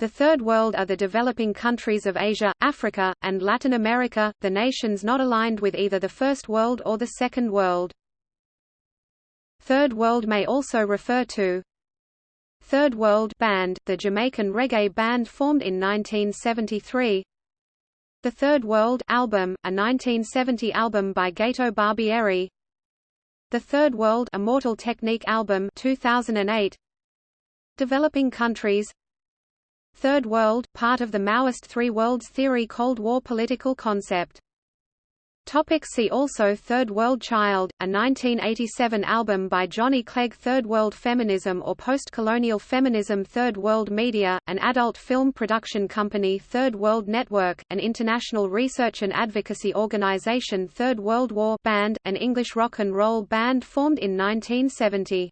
The Third World are the developing countries of Asia, Africa, and Latin America, the nations not aligned with either the First World or the Second World. Third World may also refer to Third World Band, the Jamaican reggae band formed in 1973 The Third World album, a 1970 album by Gato Barbieri. The Third World Immortal Technique album 2008 Developing countries Third World, part of the Maoist Three Worlds Theory Cold War political concept. Topic see also Third World Child, a 1987 album by Johnny Clegg Third World Feminism or Post-Colonial Feminism Third World Media, an adult film production company Third World Network, an international research and advocacy organization Third World War band, an English rock and roll band formed in 1970.